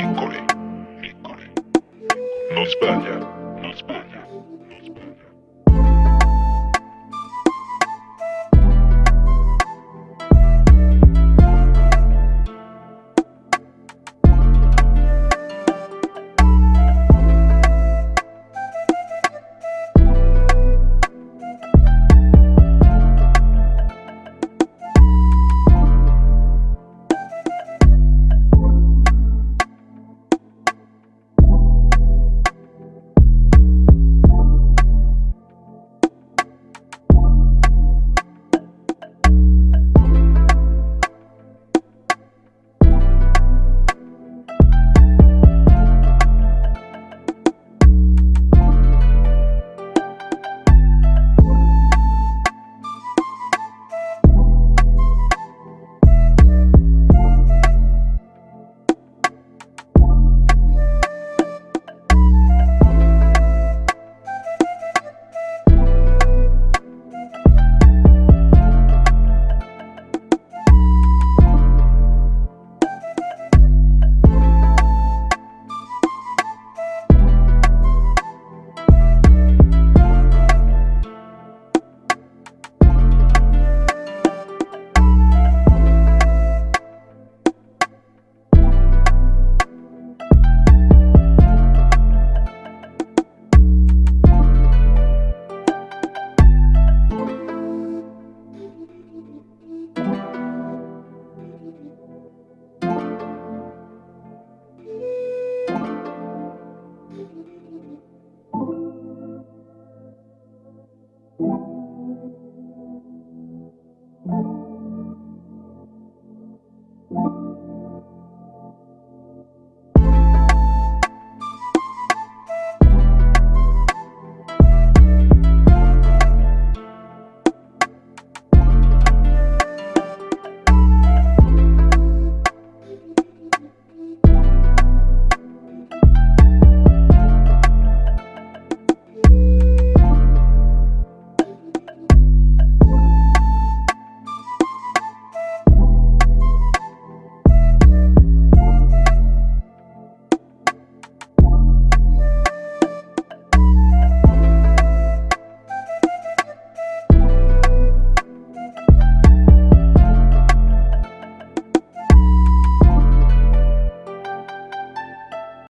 Piccoli. Piccoli. No España.